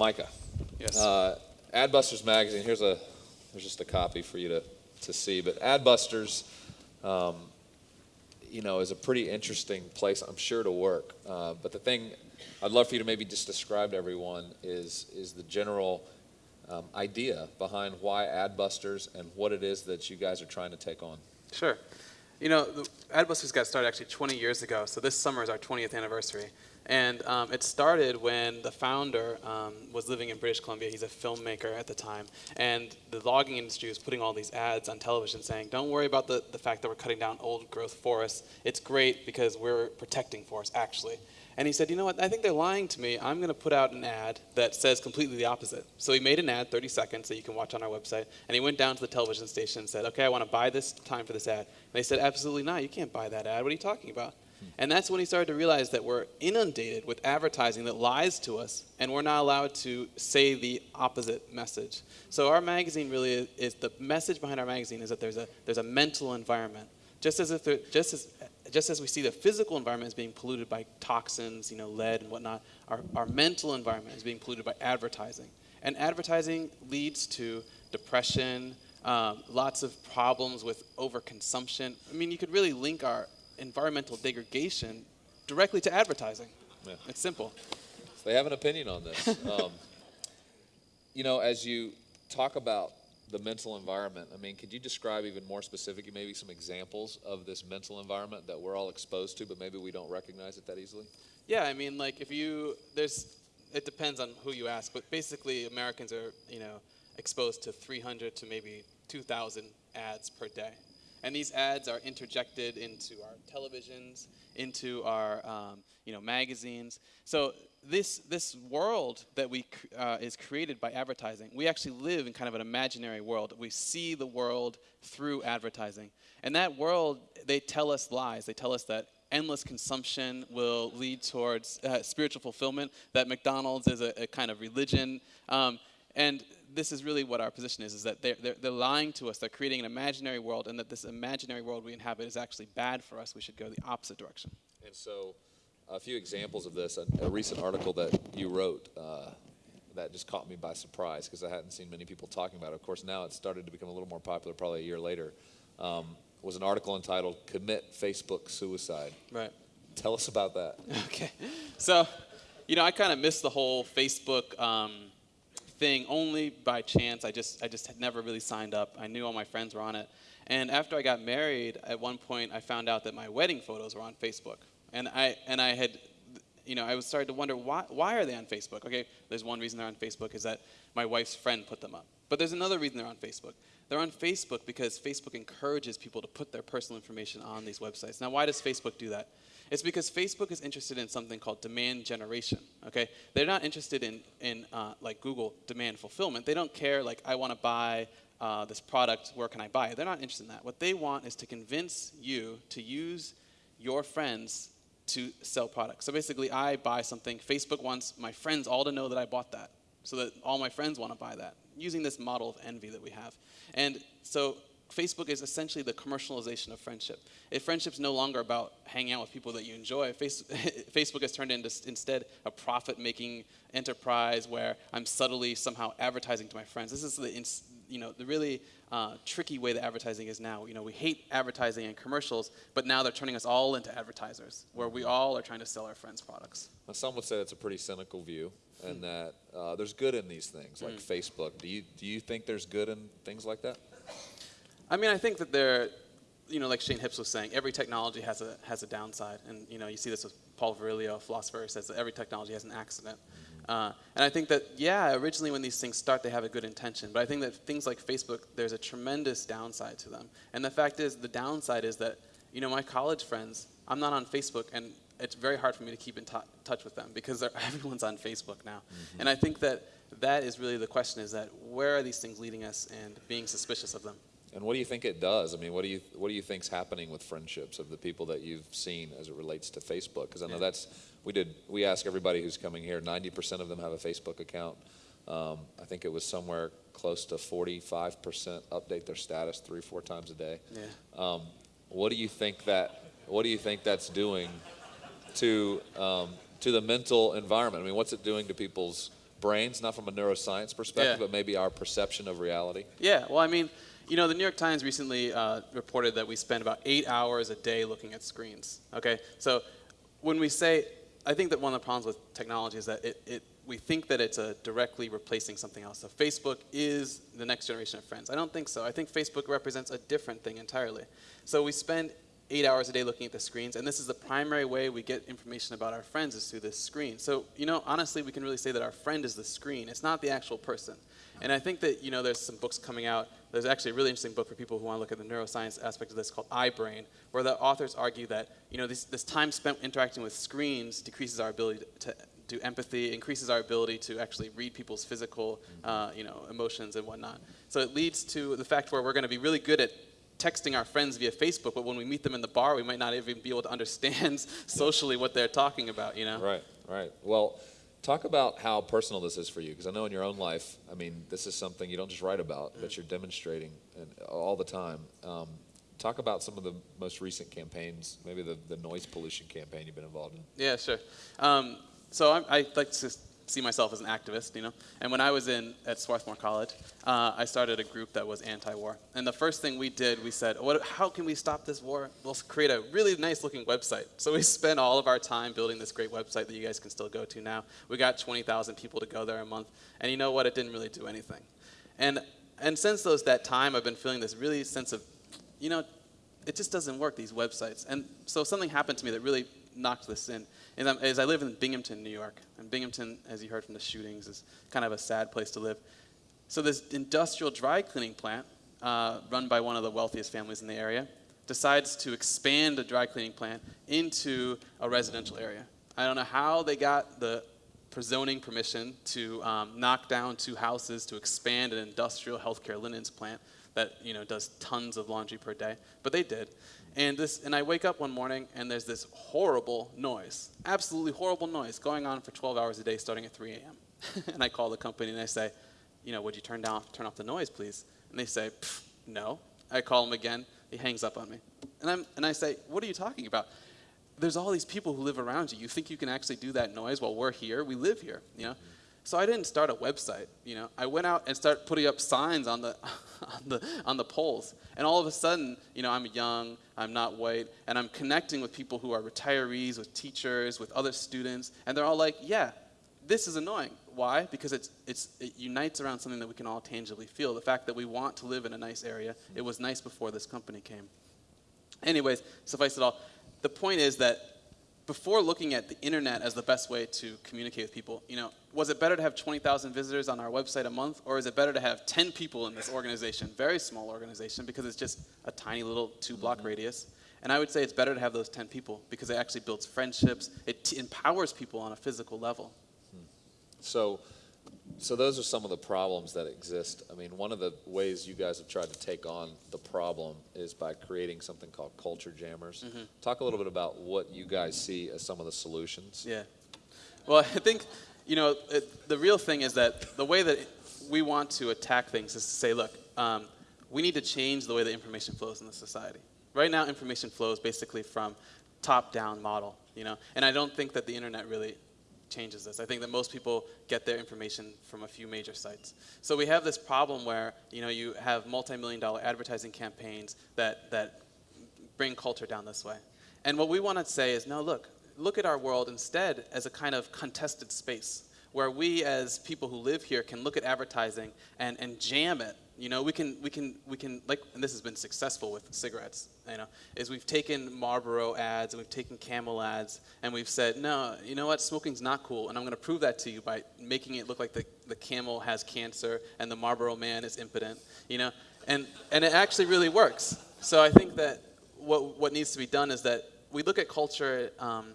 Micah. Yes. Uh, Adbusters magazine. Here's a there's just a copy for you to to see. But Adbusters, um, you know, is a pretty interesting place. I'm sure to work. Uh, but the thing I'd love for you to maybe just describe to everyone is is the general um, idea behind why Adbusters and what it is that you guys are trying to take on. Sure. You know, Adbusters got started actually 20 years ago, so this summer is our 20th anniversary. And um, it started when the founder um, was living in British Columbia. He's a filmmaker at the time. And the logging industry was putting all these ads on television saying, don't worry about the, the fact that we're cutting down old growth forests. It's great because we're protecting forests, actually. And he said, you know what, I think they're lying to me. I'm going to put out an ad that says completely the opposite. So he made an ad, 30 seconds, that you can watch on our website. And he went down to the television station and said, okay, I want to buy this time for this ad. And they said, absolutely not. You can't buy that ad. What are you talking about? And that's when he started to realize that we're inundated with advertising that lies to us, and we're not allowed to say the opposite message. So our magazine really is, is the message behind our magazine is that there's a there's a mental environment. Just as if there, just as just as we see the physical environment is being polluted by toxins, you know, lead and whatnot, our, our mental environment is being polluted by advertising. And advertising leads to depression, um, lots of problems with overconsumption. I mean, you could really link our environmental degradation directly to advertising. Yeah. It's simple. They have an opinion on this. Um, you know, as you talk about the mental environment, I mean, could you describe even more specifically, maybe some examples of this mental environment that we're all exposed to, but maybe we don't recognize it that easily? Yeah, I mean, like if you there's it depends on who you ask, but basically Americans are you know exposed to 300 to maybe 2,000 ads per day, and these ads are interjected into our televisions, into our um, you know magazines. So this this world that we uh, is created by advertising. We actually live in kind of an imaginary world. We see the world through advertising, and that world they tell us lies. They tell us that endless consumption will lead towards uh, spiritual fulfillment. That McDonald's is a, a kind of religion, um, and this is really what our position is: is that they're, they're, they're lying to us. They're creating an imaginary world, and that this imaginary world we inhabit is actually bad for us. We should go the opposite direction. And so, a few examples of this. A, a recent article that you wrote uh, that just caught me by surprise because I hadn't seen many people talking about it. Of course, now it's started to become a little more popular, probably a year later. Um, was an article entitled "Commit Facebook Suicide." Right. Tell us about that. Okay. So, you know, I kind of missed the whole Facebook um, thing only by chance. I just, I just had never really signed up. I knew all my friends were on it. And after I got married, at one point, I found out that my wedding photos were on Facebook. And I, and I had, you know, I was starting to wonder why, why are they on Facebook? Okay, there's one reason they're on Facebook is that my wife's friend put them up. But there's another reason they're on Facebook. They're on Facebook because Facebook encourages people to put their personal information on these websites. Now, why does Facebook do that? It's because Facebook is interested in something called demand generation. Okay, they're not interested in in uh, like Google demand fulfillment. They don't care like I want to buy uh, this product. Where can I buy it? They're not interested in that. What they want is to convince you to use your friends to sell products. So basically, I buy something. Facebook wants my friends all to know that I bought that, so that all my friends want to buy that. Using this model of envy that we have, and so Facebook is essentially the commercialization of friendship. If friendship's no longer about hanging out with people that you enjoy, face, Facebook has turned into instead a profit-making enterprise where I'm subtly somehow advertising to my friends. This is the you know the really uh, tricky way that advertising is now. You know we hate advertising and commercials, but now they're turning us all into advertisers, where we all are trying to sell our friends products. Now, some would say that's a pretty cynical view, and hmm. that uh, there's good in these things, like mm. Facebook. Do you do you think there's good in things like that? I mean, I think that there, you know, like Shane Hipps was saying, every technology has a has a downside, and you know, you see this with Paul Virilio, a philosopher, who says that every technology has an accident. Uh, and I think that, yeah, originally when these things start, they have a good intention. But I think that things like Facebook, there's a tremendous downside to them. And the fact is, the downside is that, you know, my college friends, I'm not on Facebook, and it's very hard for me to keep in touch with them because everyone's on Facebook now. Mm-hmm. And I think that that is really the question: is that where are these things leading us, and being suspicious of them. And what do you think it does? I mean, what do you what do you think's happening with friendships of the people that you've seen as it relates to Facebook? Because I know that's we did we ask everybody who's coming here. Ninety percent of them have a Facebook account. Um, I think it was somewhere close to forty-five percent update their status three four times a day. Yeah. Um, what do you think that What do you think that's doing to um, to the mental environment? I mean, what's it doing to people's brains, not from a neuroscience perspective, Yeah. but maybe our perception of reality? Yeah, well, I mean, you know, the New York Times recently uh, reported that we spend about eight hours a day looking at screens. Okay, so when we say, I think that one of the problems with technology is that it, it we think that it's a directly replacing something else. So Facebook is the next generation of friends. I don't think so. I think Facebook represents a different thing entirely. So we spend eight hours a day looking at the screens, and this is the primary way we get information about our friends is through this screen. So, you know, honestly, we can really say that our friend is the screen. It's not the actual person. And I think that, you know, there's some books coming out. There's actually a really interesting book for people who want to look at the neuroscience aspect of this called iBrain, where the authors argue that, you know, this, this time spent interacting with screens decreases our ability to, do empathy, increases our ability to actually read people's physical, uh, you know, emotions and whatnot. So it leads to the fact where we're going to be really good at texting our friends via Facebook, but when we meet them in the bar, we might not even be able to understand socially what they're talking about, you know? Right, right. Well, talk about how personal this is for you, because I know in your own life, I mean, this is something you don't just write about, but you're demonstrating and all the time. Um, talk about some of the most recent campaigns, maybe the, the noise pollution campaign you've been involved in. Yeah, sure. Um, so I, I like to see myself as an activist, you know. And when I was in at Swarthmore College, uh, I started a group that was anti-war. And the first thing we did, we said, what, how can we stop this war? We'll create a really nice-looking website. So we spent all of our time building this great website that you guys can still go to now. We got 20,000 people to go there a month. And you know what? It didn't really do anything. And and since those that time, I've been feeling this really sense of, you know, it just doesn't work these websites. And so something happened to me that really knocked this in. And I'm- as I live in Binghamton, New York, and Binghamton, as you heard from the shootings, is kind of a sad place to live. So this industrial dry cleaning plant, uh, run by one of the wealthiest families in the area, decides to expand the dry cleaning plant into a residential area. I don't know how they got the zoning permission to um, knock down two houses to expand an industrial healthcare linens plant that you know does tons of laundry per day, but they did. And this, and I wake up one morning and there's this horrible noise, absolutely horrible noise going on for 12 hours a day, starting at 3 a.m. and I call the company and I say, you know, would you turn down, turn off the noise, please? And they say, no. I call him again. He hangs up on me, and I'm, and I say, what are you talking about? There's all these people who live around you. You think you can actually do that noise while we're here? We live here, you know. So I didn't start a website, you know. I went out and started putting up signs on the, on the, on the poles. And all of a sudden, you know, I'm young, I'm not white, and I'm connecting with people who are retirees, with teachers, with other students, and they're all like, yeah, this is annoying. Why? Because it's, it's, it unites around something that we can all tangibly feel. The fact that we want to live in a nice area. It was nice before this company came. Anyways, suffice it all, the point is that before looking at the internet as the best way to communicate with people, you know, was it better to have 20,000 visitors on our website a month, or is it better to have 10 people in this organization, very small organization, because it's just a tiny little two-block mm-hmm. radius? And I would say it's better to have those 10 people because it actually builds friendships. It t- empowers people on a physical level. Hmm. So, so those are some of the problems that exist. I mean, one of the ways you guys have tried to take on the problem is by creating something called culture jammers. Mm-hmm. Talk a little bit about what you guys see as some of the solutions. Yeah. Well, I think, you know, it, the real thing is that the way that we want to attack things is to say, look, um, we need to change the way that information flows in the society. Right now, information flows basically from top-down model, you know, and I don't think that the internet really changes this. I think that most people get their information from a few major sites. So we have this problem where, you know, you have multi-million dollar advertising campaigns that, that bring culture down this way. And what we want to say is, no, look, look at our world instead as a kind of contested space where we as people who live here can look at advertising and, and jam it. You know, we can, we can, we can, like, and this has been successful with cigarettes, you know, is we've taken Marlboro ads and we've taken Camel ads and we've said, no, you know what, smoking's not cool. And I'm going to prove that to you by making it look like the, the Camel has cancer and the Marlboro man is impotent, you know, and, and it actually really works. So I think that what, what needs to be done is that we look at culture um,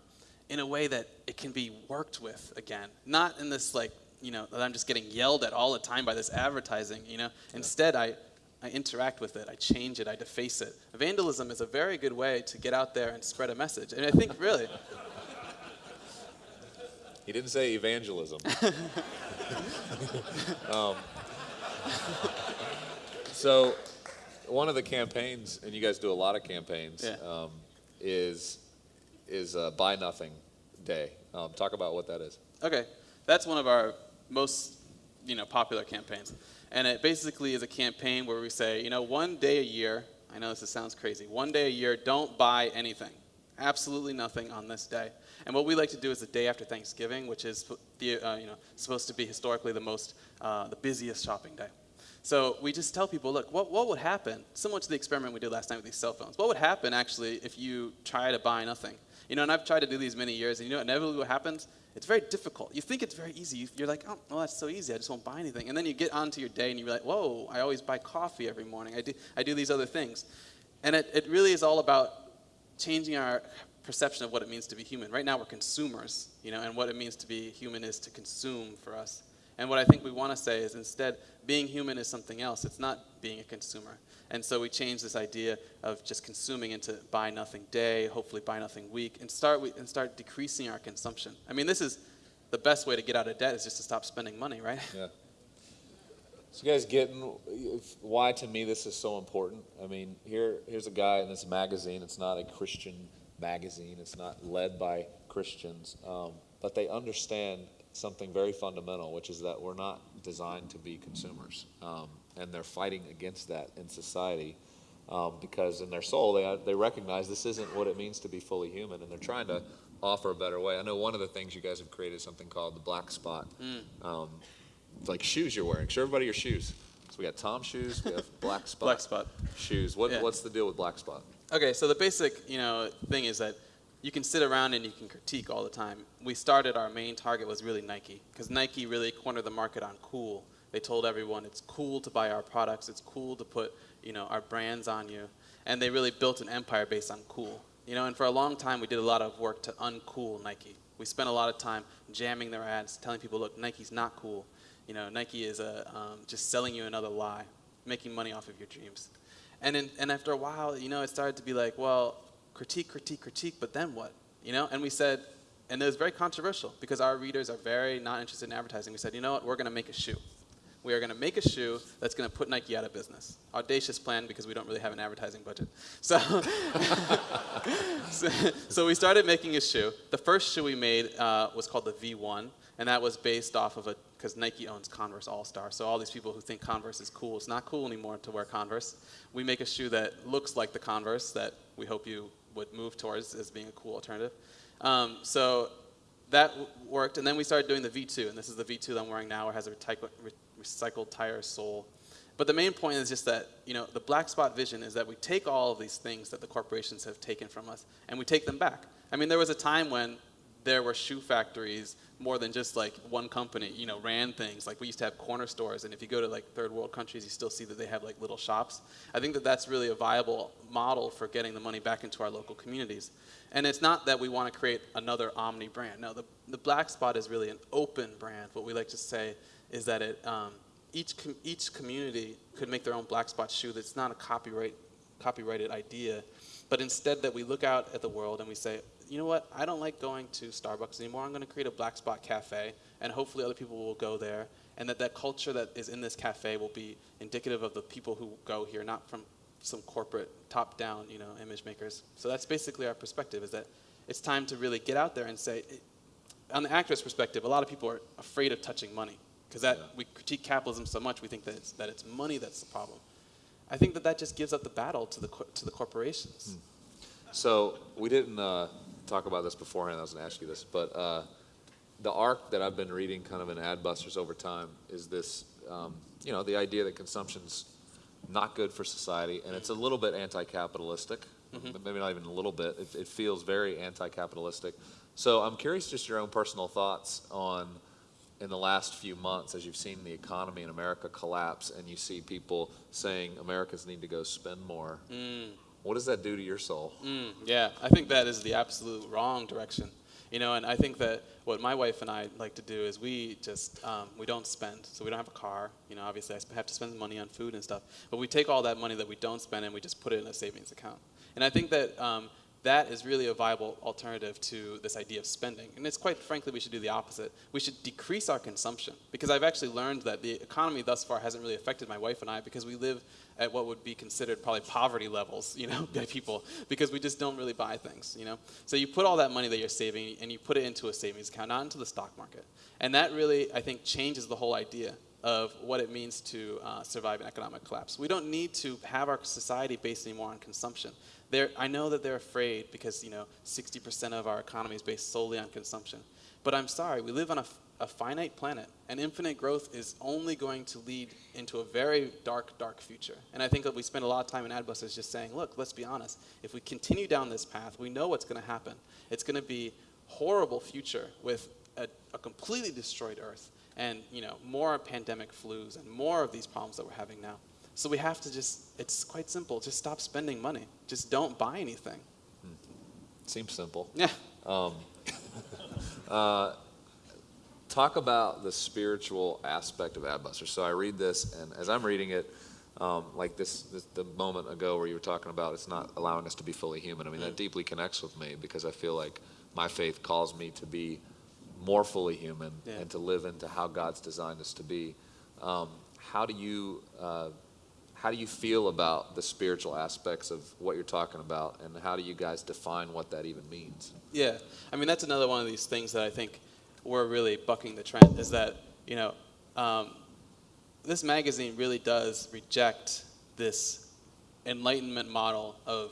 in a way that it can be worked with again, not in this like, you know, that I'm just getting yelled at all the time by this advertising, you know. Instead, I, I interact with it, I change it, I deface it. Vandalism is a very good way to get out there and spread a message. And I think really, He didn't say evangelism. um, so, one of the campaigns, and you guys do a lot of campaigns, Yeah. um, is is uh, Buy Nothing Day. Um, talk about what that is. okay, that's one of our most you know popular campaigns, and it basically is a campaign where we say, you know, one day a year. I know this sounds crazy. One day a year, don't buy anything, absolutely nothing on this day. And what we like to do is the day after Thanksgiving, which is the, uh, you know supposed to be historically the most uh, the busiest shopping day. So we just tell people, look, what, what would happen, similar to the experiment we did last night with these cell phones, what would happen actually if you try to buy nothing? You know, and I've tried to do these many years, and you know, inevitably what happens? It's very difficult. You think it's very easy. You're like, oh, well, that's so easy. I just won't buy anything. And then you get onto your day, and you're like, whoa, I always buy coffee every morning. I do, I do these other things. And it, it really is all about changing our perception of what it means to be human. Right now, we're consumers, you know, and what it means to be human is to consume for us. And what I think we want to say is instead, being human is something else. It's not being a consumer. And so we change this idea of just consuming into buy nothing day, hopefully buy nothing week, and start, and start decreasing our consumption. I mean, this is the best way to get out of debt is just to stop spending money, right? Yeah. So you guys getting why to me this is so important? I mean, here here's a guy in this magazine. It's not a Christian magazine. It's not led by Christians, um, but they understand something very fundamental, which is that we're not designed to be consumers. Um, and they're fighting against that in society um, because in their soul they, they recognize this isn't what it means to be fully human and they're trying to offer a better way. I know one of the things you guys have created is something called the black spot. Mm. Um, like shoes you're wearing. Show everybody your shoes. So we got Tom shoes, we have black spot, black spot shoes. What, yeah. What's the deal with black spot? Okay, so the basic you know thing is that you can sit around and you can critique all the time. We started, our main target was really Nike, because Nike really cornered the market on cool. They told everyone it's cool to buy our products, it's cool to put you know, our brands on you. And they really built an empire based on cool. You know, and for a long time we did a lot of work to uncool Nike. We spent a lot of time jamming their ads, telling people, look, Nike's not cool. You know, Nike is a, um, just selling you another lie, making money off of your dreams. And, in, and after a while, you know, it started to be like, well, critique, critique, critique, but then what? You know, and we said, and it was very controversial because our readers are very not interested in advertising. We said, you know what, we're going to make a shoe. We are going to make a shoe that's going to put Nike out of business. Audacious plan because we don't really have an advertising budget. So, so, so, we started making a shoe. The first shoe we made uh, was called the V1, and that was based off of a because Nike owns Converse All Star. So all these people who think Converse is cool, it's not cool anymore to wear Converse. We make a shoe that looks like the Converse that we hope you would move towards as being a cool alternative. Um, so that worked, and then we started doing the V2, and this is the V2 that I'm wearing now. It has a recycled, re recycled tire sole. But the main point is just that you know the black spot vision is that we take all of these things that the corporations have taken from us, and we take them back. I mean, there was a time when there were shoe factories more than just like one company, you know, ran things. Like we used to have corner stores, and if you go to like third world countries, you still see that they have like little shops. I think that that's really a viable model for getting the money back into our local communities. And it's not that we want to create another omni brand. No, the, the Black Spot is really an open brand. What we like to say is that it, um, each, com each community could make their own Black Spot shoe that's not a copyright, copyrighted idea, but instead that we look out at the world and we say, you know what, I don't like going to Starbucks anymore. I'm going to create a Black Spot Cafe, and hopefully other people will go there. And that that culture that is in this cafe will be indicative of the people who go here, not from some corporate top-down, you know, image makers. So that's basically our perspective, is that it's time to really get out there and say, on the activist perspective, a lot of people are afraid of touching money because that yeah. we critique capitalism so much, we think that it's, that it's money that's the problem. I think that that just gives up the battle to the, to the corporations. Hmm. So we didn't uh, talk about this beforehand. I was going to ask you this, but uh, the arc that I've been reading, kind of in Adbusters over time, is this. Um, you know, the idea that consumption's not good for society, and it's a little bit anti-capitalistic. Mm-hmm. Maybe not even a little bit. It, it feels very anti-capitalistic. So I'm curious, just your own personal thoughts on in the last few months as you've seen the economy in America collapse and you see people saying Americans need to go spend more. Mm. What does that do to your soul? Mm, yeah, I think that is the absolute wrong direction. You know, and I think that what my wife and I like to do is we just um, we don't spend. So we don't have a car. You know, obviously I have to spend money on food and stuff. But we take all that money that we don't spend and we just put it in a savings account. And I think that um, that is really a viable alternative to this idea of spending. And it's quite frankly, we should do the opposite. We should decrease our consumption because I've actually learned that the economy thus far hasn't really affected my wife and I because we live at what would be considered probably poverty levels, you know, by people because we just don't really buy things, you know. So you put all that money that you're saving and you put it into a savings account, not into the stock market. And that really, I think, changes the whole idea of what it means to uh, survive an economic collapse. We don't need to have our society based anymore on consumption. They're, I know that they're afraid because you know 60% of our economy is based solely on consumption. But I'm sorry, we live on a, finite planet, and infinite growth is only going to lead into a very dark, dark future. And I think that we spend a lot of time in Adbusters just saying, look, let's be honest. If we continue down this path, we know what's going to happen. It's going to be horrible future with a, a completely destroyed Earth and you know more pandemic flus and more of these problems that we're having now. So we have to just it's quite simple. Just stop spending money. Just don't buy anything. Hmm. Seems simple. Yeah. Um, uh, talk about the spiritual aspect of Adbusters. So I read this, and as I'm reading it, um, like this, this, the moment ago where you were talking about it's not allowing us to be fully human. I mean, that hmm. deeply connects with me because I feel like my faith calls me to be more fully human Yeah. and to live into how God's designed us to be. Um, how do you uh, how do you feel about the spiritual aspects of what you're talking about, and how do you guys define what that even means? Yeah, I mean that's another one of these things that I think we're really bucking the trend is that you know um, this magazine really does reject this enlightenment model of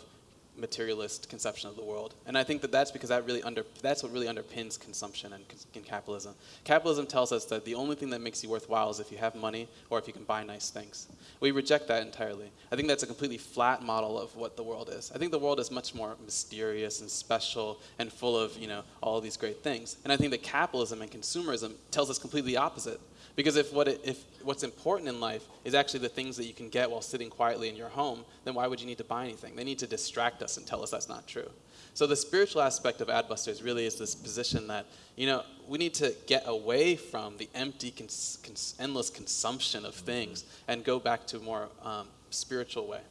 materialist conception of the world, and I think that that's because that really under that's what really underpins consumption and, and capitalism. Capitalism tells us that the only thing that makes you worthwhile is if you have money or if you can buy nice things. We reject that entirely. I think that's a completely flat model of what the world is. I think the world is much more mysterious and special and full of you know all these great things. And I think that capitalism and consumerism tells us completely opposite. Because if what it, if what's important in life is actually the things that you can get while sitting quietly in your home, then why would you need to buy anything? They need to distract us and tell us that's not true. So the spiritual aspect of Adbusters really is this position that you know we need to get away from the empty, cons- cons- endless consumption of things and go back to a more um, spiritual way.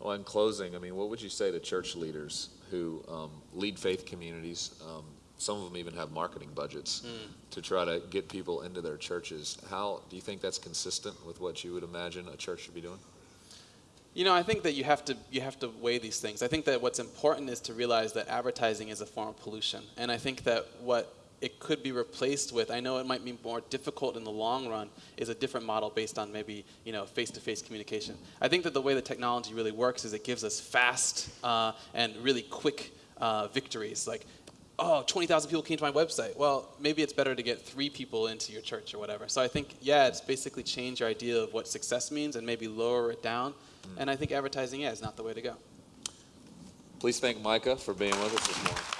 Well, in closing, I mean, what would you say to church leaders who um, lead faith communities? Um, some of them even have marketing budgets to try to get people into their churches. How do you think that's consistent with what you would imagine a church should be doing? You know, I think that you have to you have to weigh these things. I think that what's important is to realize that advertising is a form of pollution, and I think that what it could be replaced with, I know it might be more difficult in the long run, is a different model based on maybe you know face-to-face communication. I think that the way the technology really works is it gives us fast uh, and really quick uh, victories, like. Oh, 20,000 people came to my website. Well, maybe it's better to get three people into your church or whatever. So I think, yeah, it's basically change your idea of what success means and maybe lower it down. Mm. And I think advertising, yeah, is not the way to go. Please thank Micah for being with us this morning.